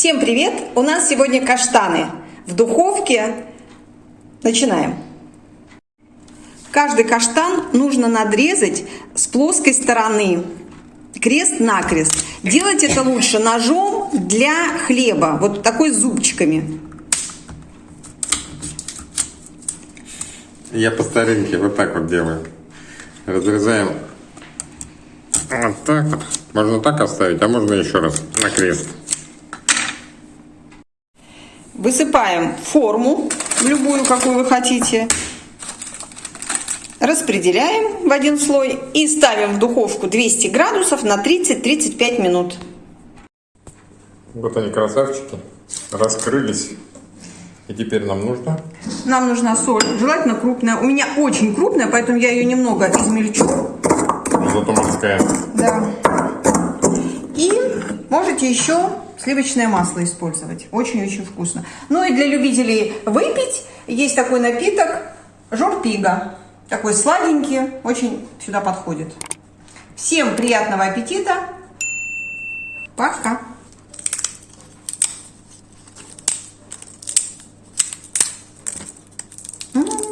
Всем привет! У нас сегодня каштаны в духовке. Начинаем. Каждый каштан нужно надрезать с плоской стороны, крест-накрест. Делать это лучше ножом для хлеба, вот такой зубчиками. Я по старинке вот так вот делаю. Разрезаем вот так вот. Можно так оставить, а можно еще раз на крест. Высыпаем форму, любую, какую вы хотите. Распределяем в один слой и ставим в духовку 200 градусов на 30-35 минут. Вот они красавчики, раскрылись. И теперь нам нужно... Нам нужна соль, желательно крупная. У меня очень крупная, поэтому я ее немного измельчу. Зато морская. Да. И можете еще сливочное масло использовать. Очень-очень вкусно. Ну и для любителей выпить есть такой напиток жорпига. Такой сладенький, очень сюда подходит. Всем приятного аппетита. Пока. М -м -м.